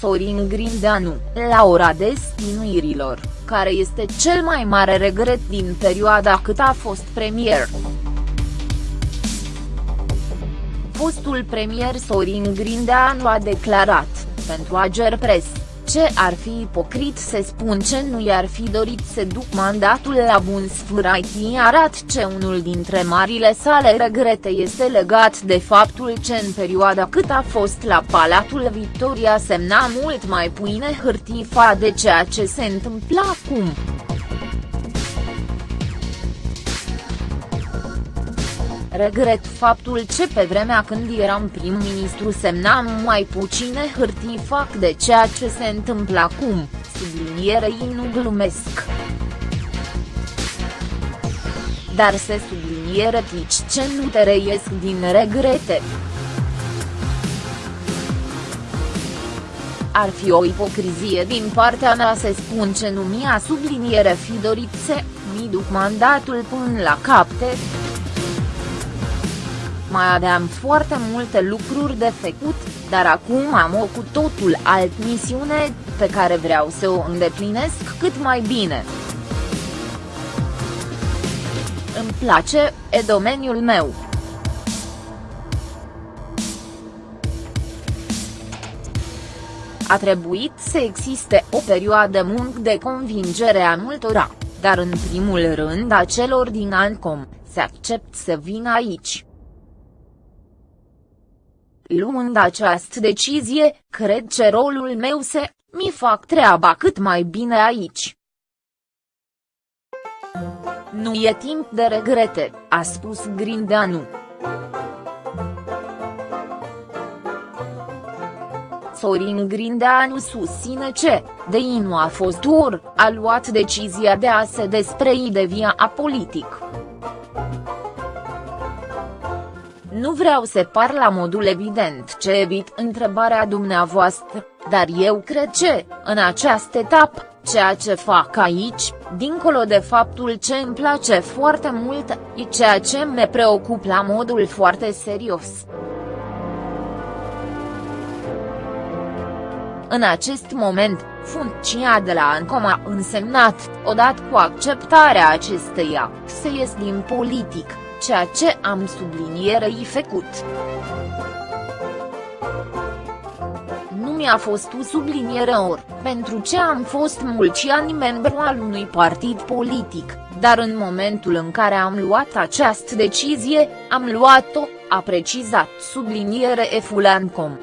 Sorin Grindeanu, la ora destinuirilor, care este cel mai mare regret din perioada cât a fost premier. Fostul premier Sorin Grindeanu a declarat, pentru Ager Press, ce ar fi ipocrit să spun ce nu i-ar fi dorit să duc mandatul la bun sfârșit arat ce unul dintre marile sale regrete este legat de faptul ce în perioada cât a fost la Palatul Victoria semna mult mai puine hârtii fa de ceea ce se întâmpla acum. Regret faptul ce pe vremea când eram prim-ministru semnam mai puține hârtii fac de ceea ce se întâmplă acum, sublinierei nu glumesc. Dar se subliniere tici ce nu te reiesc din regrete. Ar fi o ipocrizie din partea mea să spun ce nu mi-a subliniere fi dorit să mi duc mandatul până la capte mai aveam foarte multe lucruri de făcut, dar acum am o cu totul alt misiune, pe care vreau să o îndeplinesc cât mai bine. Îmi place, e domeniul meu. A trebuit să existe o perioadă mult de convingere a multora, dar în primul rând a celor din ANCOM, să accept să vin aici. Luând această decizie, cred că rolul meu se, mi fac treaba cât mai bine aici. Nu e timp de regrete, a spus Grindeanu. Sorin Grindeanu susține ce, de nu a fost ur, a luat decizia de a se desprei de via a politic. Nu vreau să par la modul evident ce evit întrebarea dumneavoastră, dar eu cred că, în această etapă, ceea ce fac aici, dincolo de faptul ce îmi place foarte mult, e ceea ce me preocup la modul foarte serios. În acest moment, funcția de la ANCOM a însemnat, odată cu acceptarea acesteia, să ies din politic ceea ce am sublinierei făcut. Nu mi-a fost o subliniere ori, pentru ce am fost mulți ani membru al unui partid politic, dar în momentul în care am luat această decizie, am luat-o, a precizat subliniere Efulancom.